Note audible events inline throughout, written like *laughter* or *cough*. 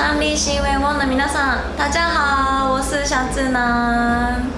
三立新闻网の皆さん大家好我是小智男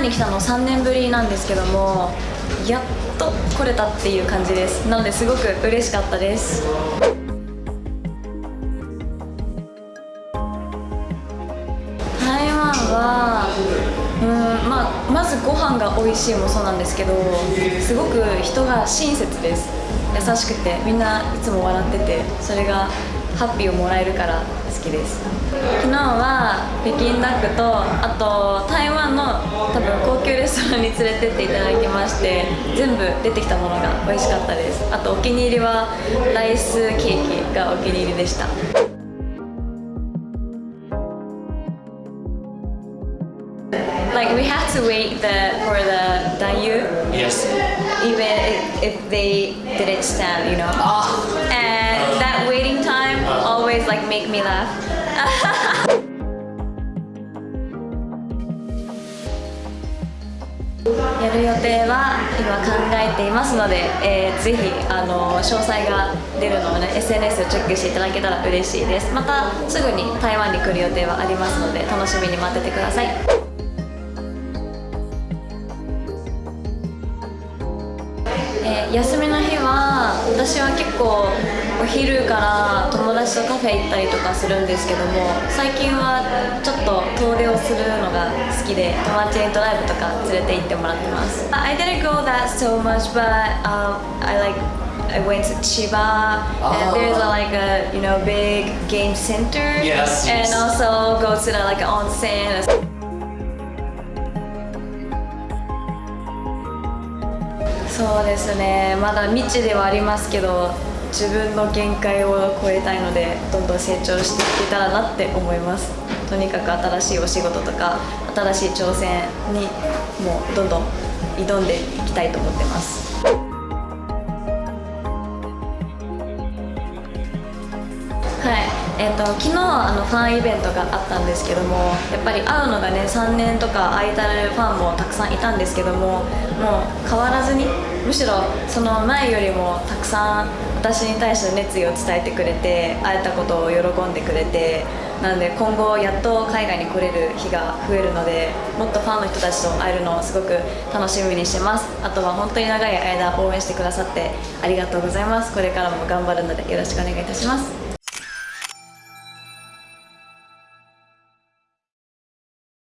湾に来たの3年ぶりなんですけどもやっと来れたっていう感じです。なのですごく嬉しかったです。台湾はうんまあまずご飯が美味しいもそうなんですけどすごく人が親切です。優しくてみんないつも笑っててそれがハッピーをもらえるからきです。昨日は北京ダックとあと台湾の多分高級レストランに連れてっていただきまして全部出てきたものが美味しかったです。あとお気に入りはライスケーキがお気に入りでした。Like we have to wait the, for the Dayu Yes. even if, if they didn't stand, you know? And like make me laugh. *laughs* やる予定は今考えていますので、えーぜひあの詳細が出るのをね SNS をチェックしていただけたら嬉しいですまたすぐに台湾に来る予定はありますので楽しみに待っててくださいえー休み私は結構お昼から友達とカフェ行ったりとかするんですけども最近はちょっと遠出をするのが好きで友達にドライブとか連れて行ってもらってます I didn't go that so much but um, I like I went to Chiba and there's a, like a you know big game center Yes, and also go to the like onsen そうですね。まだ未知ではありますけど自分の限界を超えたいのでどんどん成長していけたらなって思います。とにかく新しいお仕事とか新しい挑戦にもうどんどん挑んでいきたいと思ってます。はい、えー、と昨日あのファンイベントがあったんですけどもやっぱり会うのがね3年とか空いたるファンもたくさんいたんですけどももう変わらずにむしろその前よりもたくさん私に対して熱意を伝えてくれて会えたことを喜んでくれてなので今後やっと海外に来れる日が増えるのでもっとファンの人たちと会えるのをすごく楽しみにしてます。あとは本当に長い間応援してくださってありがとうございます。これからも頑張るのでよろしくお願いいたします。